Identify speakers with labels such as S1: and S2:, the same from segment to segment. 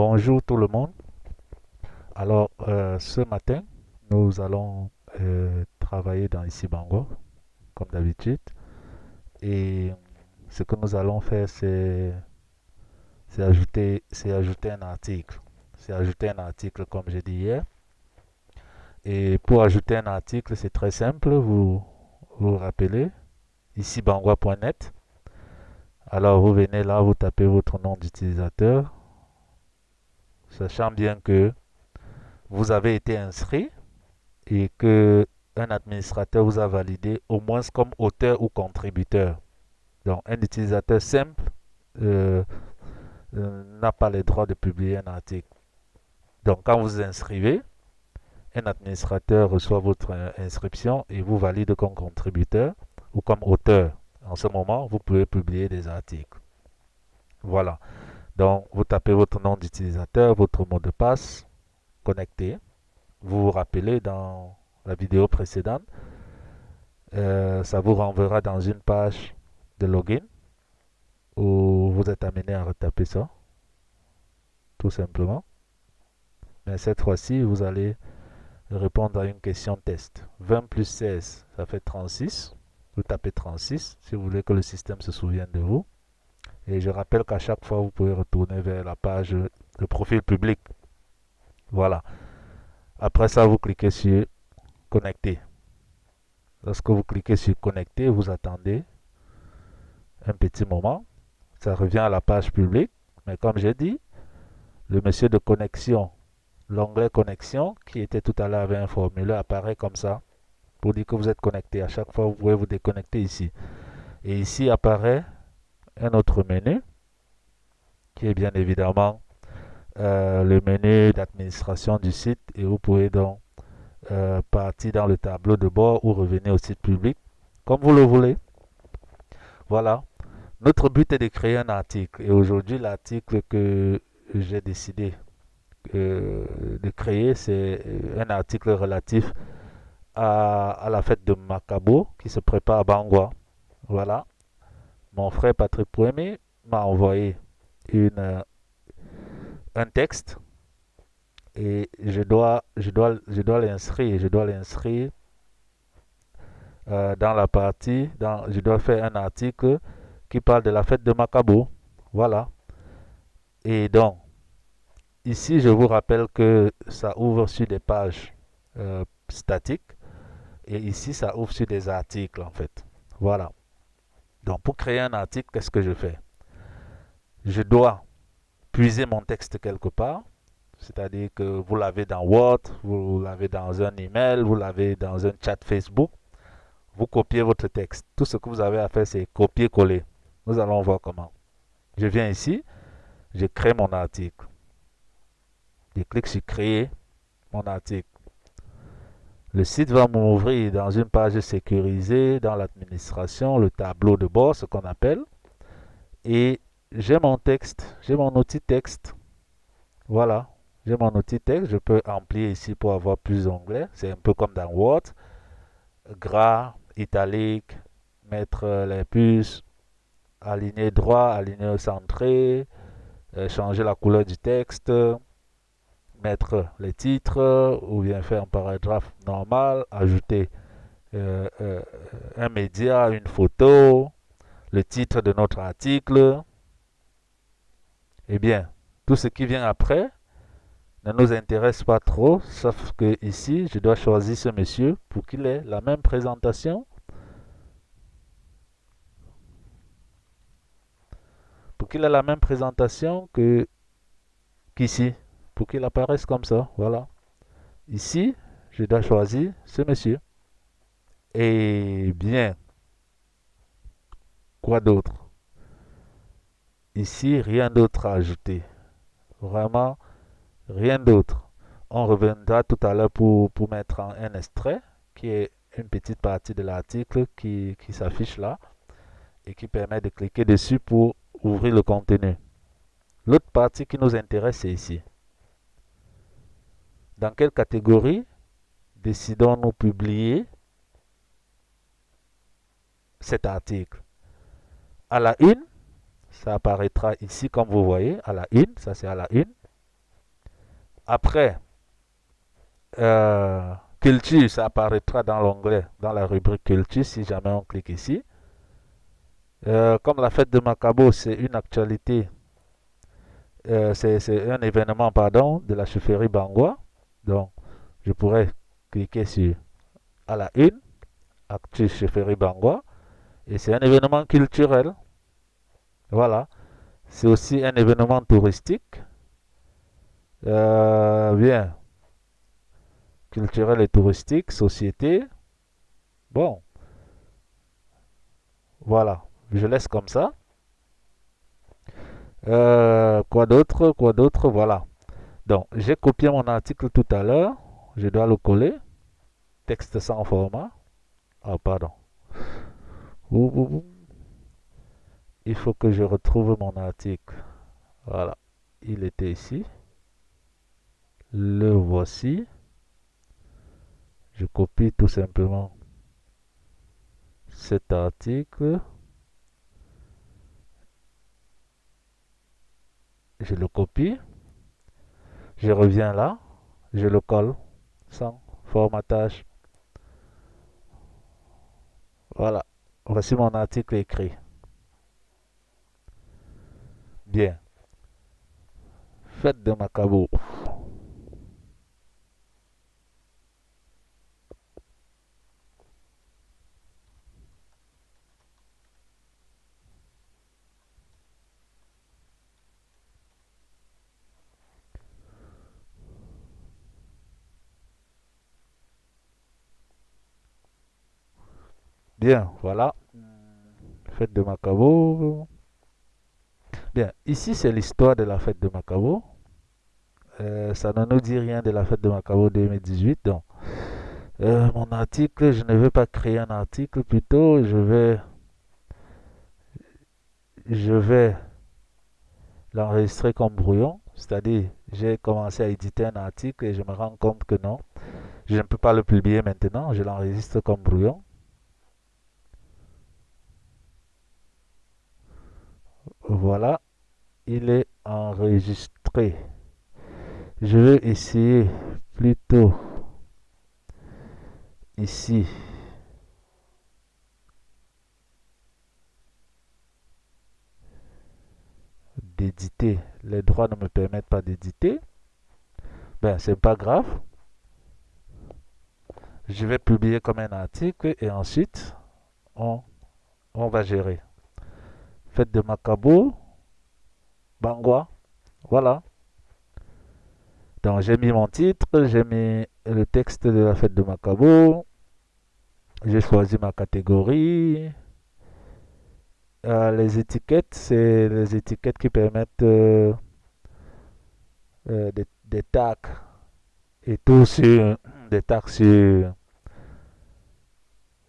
S1: Bonjour tout le monde. Alors, euh, ce matin, nous allons euh, travailler dans Ici Bango, comme d'habitude. Et ce que nous allons faire, c'est ajouter un article. C'est ajouter un article, comme j'ai dit hier. Et pour ajouter un article, c'est très simple. Vous vous rappelez, ici bangwa.net. Alors, vous venez là, vous tapez votre nom d'utilisateur, sachant bien que vous avez été inscrit et que un administrateur vous a validé au moins comme auteur ou contributeur. Donc, un utilisateur simple euh, euh, n'a pas le droit de publier un article. Donc, quand vous inscrivez, un administrateur reçoit votre euh, inscription et vous valide comme contributeur ou comme auteur. En ce moment, vous pouvez publier des articles. Voilà. Donc, vous tapez votre nom d'utilisateur, votre mot de passe, connecté. Vous vous rappelez dans la vidéo précédente, euh, ça vous renverra dans une page de login où vous êtes amené à retaper ça, tout simplement. Mais cette fois-ci, vous allez répondre à une question test. 20 plus 16, ça fait 36. Vous tapez 36 si vous voulez que le système se souvienne de vous. Et je rappelle qu'à chaque fois, vous pouvez retourner vers la page de profil public. Voilà. Après ça, vous cliquez sur Connecter. Lorsque vous cliquez sur Connecter, vous attendez un petit moment. Ça revient à la page publique. Mais comme j'ai dit, le monsieur de connexion l'onglet connexion qui était tout à l'heure avec un formulaire apparaît comme ça pour dire que vous êtes connecté. À chaque fois, vous pouvez vous déconnecter ici. Et ici apparaît un autre menu qui est bien évidemment euh, le menu d'administration du site et vous pouvez donc euh, partir dans le tableau de bord ou revenir au site public comme vous le voulez. Voilà. Notre but est de créer un article et aujourd'hui l'article que j'ai décidé euh, de créer, c'est un article relatif à, la fête de Macabo qui se prépare à Bangwa. Voilà. Mon frère Patrick Pouémé m'a envoyé une, euh, un texte et je dois, je dois, je dois l'inscrire. Je dois l'inscrire dans la partie, dans, je dois faire un article qui parle de la fête de Macabo. Voilà. Et donc, Ici, je vous rappelle que ça ouvre sur des pages euh, statiques. Et ici, ça ouvre sur des articles, en fait. Voilà. Donc, pour créer un article, qu'est-ce que je fais? Je dois puiser mon texte quelque part. C'est-à-dire que vous l'avez dans Word, vous l'avez dans un email, vous l'avez dans un chat Facebook. Vous copiez votre texte. Tout ce que vous avez à faire, c'est copier-coller. Nous allons voir comment. Je viens ici, je crée mon article. Je clique sur créer mon article. Le site va m'ouvrir dans une page sécurisée, dans l'administration, le tableau de bord, ce qu'on appelle. Et j'ai mon texte, j'ai mon outil texte. Voilà, j'ai mon outil texte. Je peux amplier ici pour avoir plus d'onglets. C'est un peu comme dans Word. Gras, italique, mettre les puces, aligner droit, aligner centré, euh, changer la couleur du texte, mettre les titres ou bien faire un paragraphe normal, ajouter euh, euh, un média, une photo, le titre de notre article. Eh bien, tout ce qui vient après ne nous intéresse pas trop, sauf que ici, je dois choisir ce monsieur pour qu'il ait la même présentation. Pour qu'il ait la même présentation que qu'ici pour qu'il apparaisse comme ça. Voilà. Ici, je dois choisir ce monsieur. Et bien, quoi d'autre? Ici, rien d'autre à ajouter. Vraiment, rien d'autre. On reviendra tout à l'heure pour, pour mettre un extrait qui est une petite partie de l'article qui, qui s'affiche là et qui permet de cliquer dessus pour ouvrir le contenu. L'autre partie qui nous intéresse, c'est ici. Dans quelle catégorie décidons-nous publier cet article? À la une, ça apparaîtra ici comme vous voyez, à la une, ça c'est à la une. Après, euh, culture, ça apparaîtra dans l'onglet, dans la rubrique culture, si jamais on clique ici. Euh, comme la fête de Macabo, c'est une actualité, euh, c'est un événement, pardon, de la chefferie Bangwa. Donc, je pourrais cliquer sur à la une, Actu chefferie Bangwa. Et c'est un événement culturel. Voilà. C'est aussi un événement touristique. Euh, bien. Culturel et touristique, société. Bon. Voilà. Je laisse comme ça. Euh, quoi d'autre? Quoi d'autre? Voilà. Donc, j'ai copié mon article tout à l'heure. Je dois le coller. Texte sans format. Ah, pardon. Il faut que je retrouve mon article. Voilà. Il était ici. Le voici. Je copie tout simplement cet article. Je le copie. Je reviens là. Je le colle sans formatage. Voilà. Voici mon article écrit. Bien. Fête de Macabo. Bien, voilà. Fête de Macabo. Bien, ici c'est l'histoire de la fête de Macabo. Euh, ça ne nous dit rien de la fête de Macabo 2018. Donc, euh, mon article, je ne vais pas créer un article, plutôt je vais, je vais l'enregistrer comme brouillon. C'est-à-dire, j'ai commencé à éditer un article et je me rends compte que non, je ne peux pas le publier maintenant. Je l'enregistre comme brouillon. Voilà, il est enregistré. Je vais essayer plutôt ici d'éditer. Les droits ne me permettent pas d'éditer. Ben, c'est pas grave. Je vais publier comme un article et ensuite on, on va gérer fête de Macabo, Bangwa. Voilà. Donc j'ai mis mon titre, j'ai mis le texte de la fête de Macabo. J'ai choisi ma catégorie. Euh, les étiquettes, c'est les étiquettes qui permettent euh, euh, des, des tags et tout sur des tags sur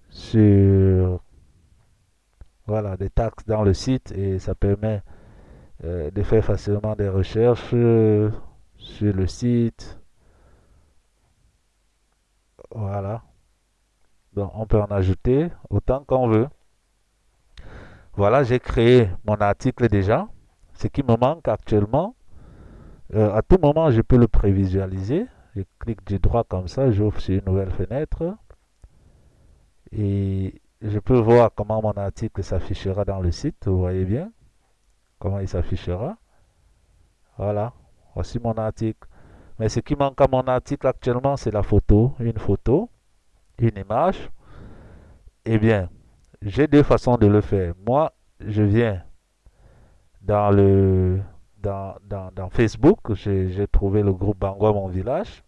S1: sur voilà, des taxes dans le site et ça permet euh, de faire facilement des recherches euh, sur le site. Voilà. Donc on peut en ajouter autant qu'on veut. Voilà, j'ai créé mon article déjà. Ce qui me manque actuellement, euh, à tout moment, je peux le prévisualiser. Je clique du droit comme ça, j'ouvre sur une nouvelle fenêtre. Et je peux voir comment mon article s'affichera dans le site. Vous voyez bien comment il s'affichera. Voilà, voici mon article. Mais ce qui manque à mon article actuellement, c'est la photo. Une photo, une image. Eh bien, j'ai deux façons de le faire. Moi, je viens dans le dans, Facebook. J'ai trouvé le groupe Bangwa Mon Village,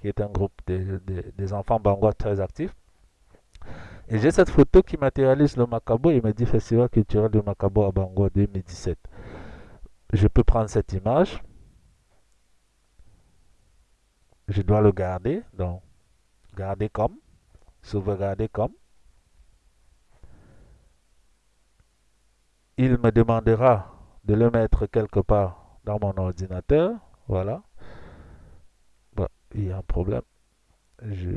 S1: qui est un groupe des enfants Bangwa très actifs. Et j'ai cette photo qui matérialise le Macabo. Il me dit Festival culturel de Macabo à Bangor 2017. Je peux prendre cette image. Je dois le garder. Donc, garder comme. Sauvegarder comme. Il me demandera de le mettre quelque part dans mon ordinateur. Voilà. il y a un problème. Je,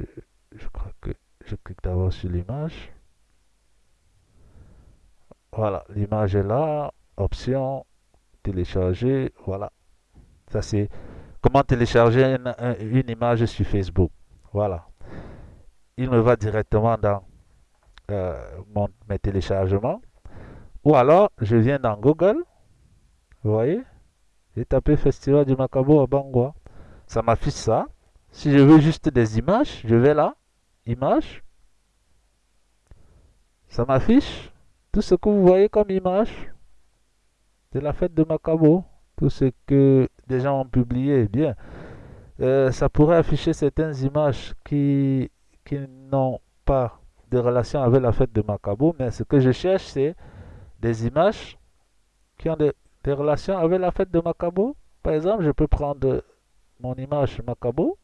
S1: je crois que je clique d'abord sur l'image. Voilà, l'image est là. Option, télécharger. Voilà. Ça, c'est comment télécharger une, image sur Facebook. Voilà. Il me va directement dans euh, mes téléchargements. Ou alors, je viens dans Google. Vous voyez? J'ai tapé Festival du Macabo à Bangwa. Ça m'affiche ça. Si je veux juste des images, je vais là. Images. Ça m'affiche tout ce que vous voyez comme image de la fête de Macabo. Tout ce que des gens ont publié. Bien. Euh, ça pourrait afficher certaines images qui, qui n'ont pas de relation avec la fête de Macabo. Mais ce que je cherche, c'est des images qui ont des, relations avec la fête de Macabo. Par exemple, je peux prendre mon image Macabo.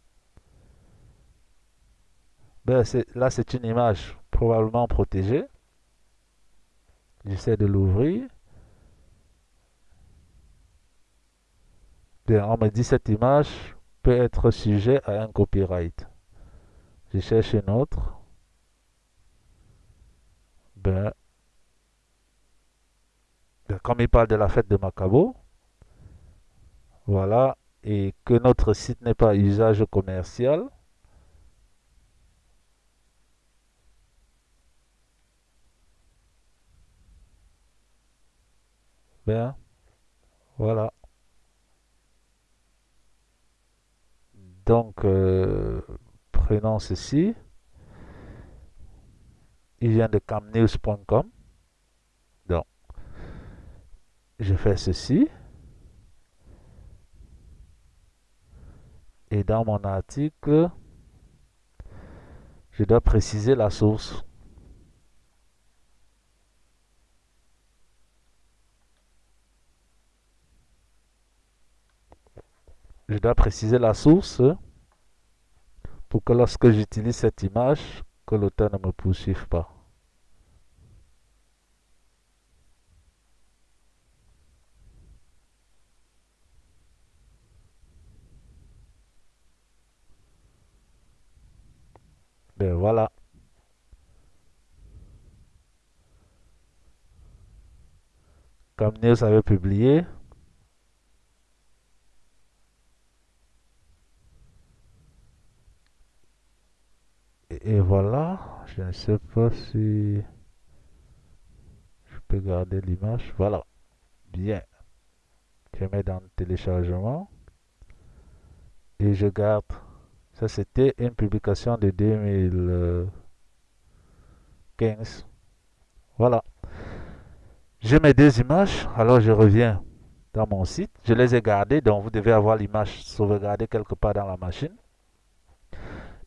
S1: Ben, là, c'est une image probablement protégée. J'essaie de l'ouvrir. Bien, on me dit cette image peut être sujet à un copyright. Je cherche une autre. Ben, comme il parle de la fête de Macabo, voilà, et que notre site n'est pas usage commercial, ben, voilà. Donc, euh, prenons ceci. Il vient de camnews.com je fais ceci. Et dans mon article, je dois préciser la source. Je dois préciser la source pour que lorsque j'utilise cette image, que l'auteur ne me poursuive pas. Ben voilà. Comme News avait publié, et, voilà, je ne sais pas si je peux garder l'image. Voilà, bien. Je mets dans le téléchargement et je garde ça, c'était une publication de 2015. Voilà. J'ai mes deux images. Alors, je reviens dans mon site. Je les ai gardées. Donc, vous devez avoir l'image sauvegardée quelque part dans la machine.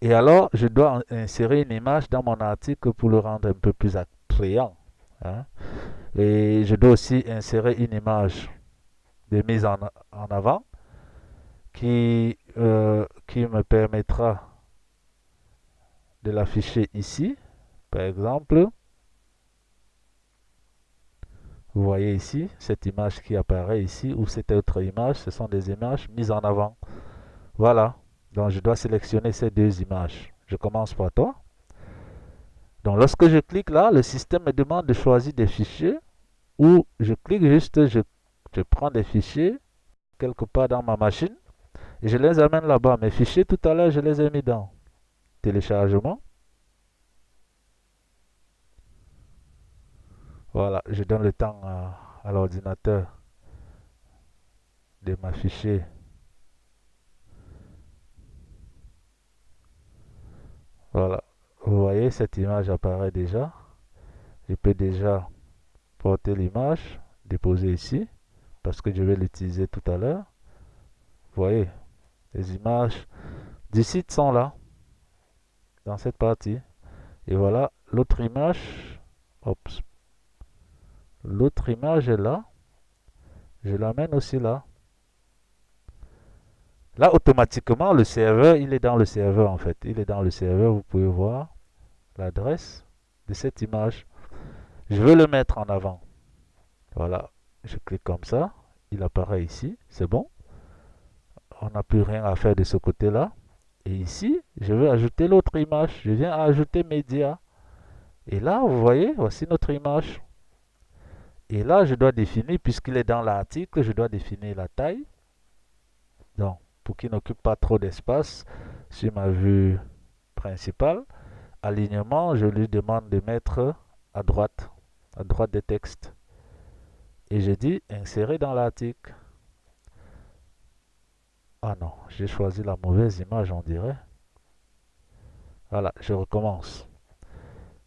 S1: Et alors, je dois insérer une image dans mon article pour le rendre un peu plus attrayant. Hein. Et je dois aussi insérer une image de mise en avant qui, euh, qui me permettra de l'afficher ici. Par exemple, vous voyez ici, cette image qui apparaît ici, ou cette autre image, ce sont des images mises en avant. Voilà, donc je dois sélectionner ces deux images. Je commence par toi. Donc lorsque je clique là, le système me demande de choisir des fichiers, ou je clique juste, je, prends des fichiers quelque part dans ma machine, je les amène là-bas. Mes fichiers, tout à l'heure, je les ai mis dans téléchargement. Voilà, je donne le temps à, l'ordinateur de m'afficher. Voilà, vous voyez, cette image apparaît déjà. Je peux déjà porter l'image, déposer ici, parce que je vais l'utiliser tout à l'heure. Vous voyez, les images du site sont là, dans cette partie. Et voilà, l'autre image, l'autre image est là. Je l'amène aussi là. Là, automatiquement, le serveur, il est dans le serveur en fait. Il est dans le serveur, vous pouvez voir l'adresse de cette image. Je veux le mettre en avant. Voilà, je clique comme ça. Il apparaît ici, c'est bon on n'a plus rien à faire de ce côté-là. Et ici, je vais ajouter l'autre image. Je viens ajouter média. Et là, vous voyez, voici notre image. Et là, je dois définir, puisqu'il est dans l'article, je dois définir la taille. Donc, pour qu'il n'occupe pas trop d'espace sur ma vue principale. Alignement, je lui demande de mettre à droite, à droite des textes. Et je dis insérer dans l'article. Ah non, j'ai choisi la mauvaise image, on dirait. Voilà, je recommence.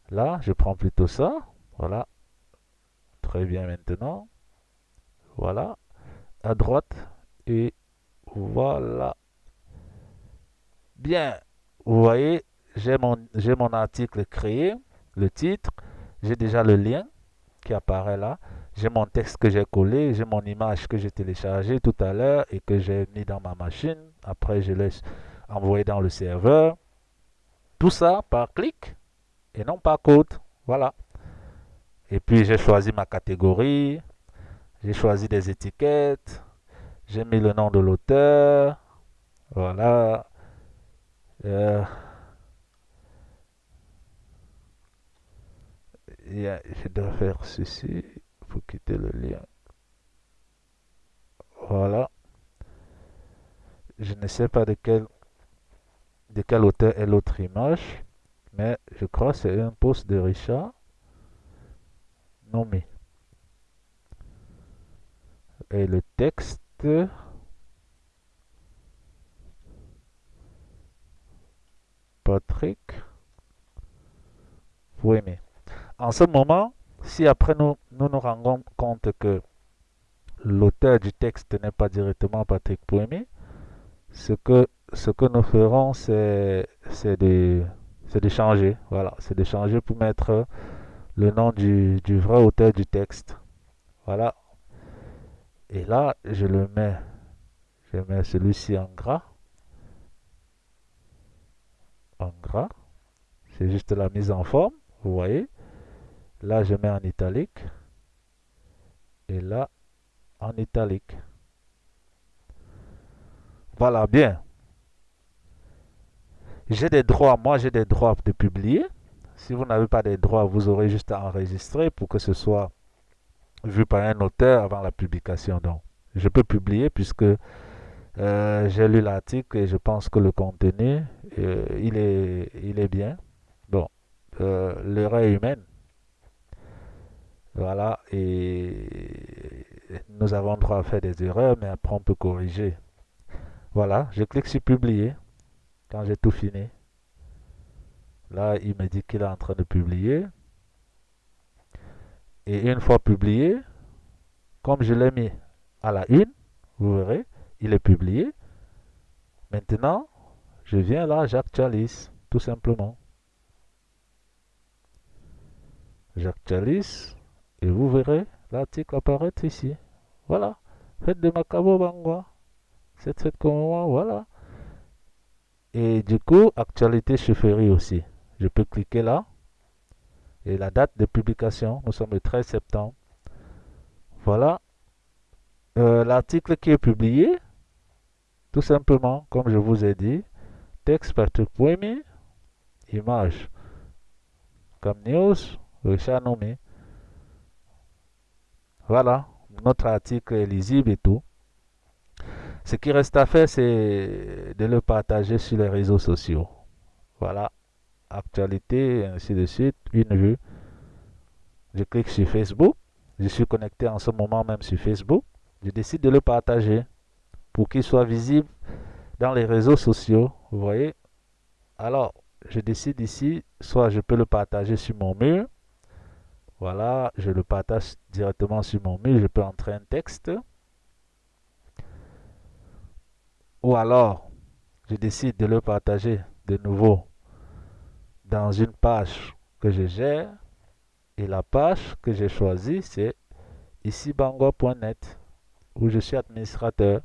S1: Là, je prends plutôt ça. Voilà. Très bien maintenant. Voilà. À droite. Et voilà. Bien. Vous voyez, j'ai mon, mon article créé, le titre. J'ai déjà le lien qui apparaît là. J'ai mon texte que j'ai collé. J'ai mon image que j'ai téléchargée tout à l'heure et que j'ai mis dans ma machine. Après, je l'ai envoyé dans le serveur. Tout ça par clic et non par code. Voilà. Et puis j'ai choisi ma catégorie. J'ai choisi des étiquettes. J'ai mis le nom de l'auteur. Voilà. Euh, je dois faire ceci pour quitter le lien. Voilà. Je ne sais pas de quel, de quel auteur est l'autre image, mais je crois que c'est un post de Richard nommé. Et le texte Patrick aimer. En ce moment, si après nous, nous nous rendons compte que l'auteur du texte n'est pas directement Patrick Pouémé, ce que, ce que nous ferons, c'est de, de changer. Voilà, c'est de changer pour mettre le nom du, du vrai auteur du texte. Voilà. Et là, je le mets, je mets celui-ci en gras. En gras. C'est juste la mise en forme, vous voyez. Là, je mets en italique. Et là, en italique. Voilà, bien. J'ai des droits, moi j'ai des droits de publier. Si vous n'avez pas des droits, vous aurez juste à enregistrer pour que ce soit vu par un auteur avant la publication. Donc, je peux publier puisque euh, j'ai lu l'article et je pense que le contenu, euh, il, est, il est bien. Bon, euh, l'erreur humaine. Voilà, et nous avons droit à faire des erreurs, mais après on peut corriger. Voilà, je clique sur publier quand j'ai tout fini. Là, il me dit qu'il est en train de publier. Et une fois publié, comme je l'ai mis à la une, vous verrez, il est publié. Maintenant, je viens là, j'actualise, tout simplement. J'actualise et vous verrez l'article apparaître ici. Voilà. Faites de Macabo Bangwa. C'est fait comme moi, voilà. Et du coup, actualité chefferie aussi. Je peux cliquer là. Et la date de publication, nous sommes le 13 septembre. Voilà. Euh, l'article qui est publié, tout simplement, comme je vous ai dit, texte Patrick Poemi, image comme news, Richard nommé. Voilà, notre article est lisible et tout. Ce qui reste à faire, c'est de le partager sur les réseaux sociaux. Voilà actualité, ainsi de suite, une vue. Je clique sur Facebook. Je suis connecté en ce moment même sur Facebook. Je décide de le partager pour qu'il soit visible dans les réseaux sociaux. Vous voyez Alors, je décide ici, soit je peux le partager sur mon mur. Voilà, je le partage directement sur mon mur. Je peux entrer un texte. Ou alors, je décide de le partager de nouveau dans une page que je gère et la page que j'ai choisie c'est ici bango.net où je suis administrateur.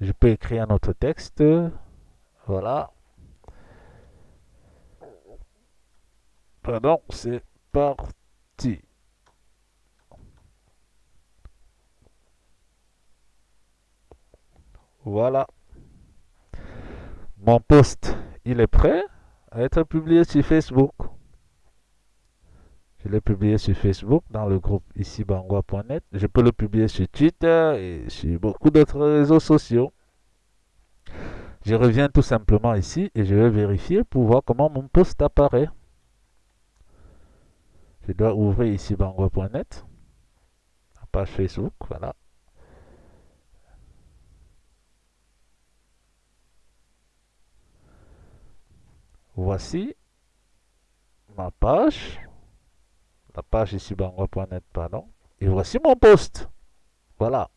S1: Je peux écrire un autre texte. Voilà. Pardon c'est parti. Voilà. Mon poste il est prêt? Être publié sur Facebook. Je l'ai publié sur Facebook dans le groupe ici bangwa.net. Je peux le publier sur Twitter et sur beaucoup d'autres réseaux sociaux. Je reviens tout simplement ici et je vais vérifier pour voir comment mon post apparaît. Je dois ouvrir ici bangwa.net, la page Facebook, voilà. Voici ma page, la page ici bangwa.net, pardon. Et voici mon post. Voilà.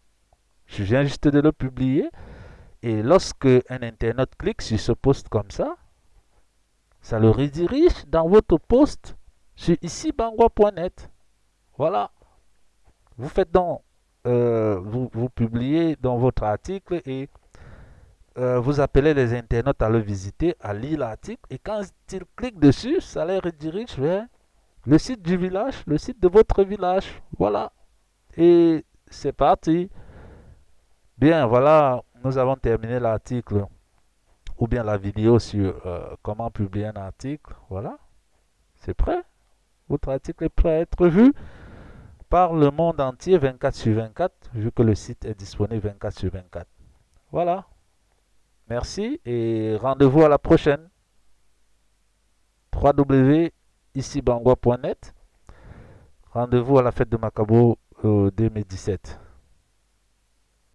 S1: Je viens juste de le publier. Et lorsque un internaute clique sur ce post comme ça, ça le redirige dans votre post sur ici bangwa.net. Voilà. Vous faites donc, euh, vous, vous, publiez dans votre article et euh, vous appelez les internautes à le visiter, à lire l'article. Et quand ils cliquent dessus, ça les redirige vers le site du village, le site de votre village. Voilà. Et c'est parti. Bien, voilà, nous avons terminé l'article ou bien la vidéo sur euh, comment publier un article. Voilà, c'est prêt. Votre article est prêt à être vu par le monde entier 24 sur 24, vu que le site est disponible 24 sur 24. Voilà. Merci et rendez-vous à la prochaine. www.icibangwa.net Rendez-vous à la fête de Macabo 2017.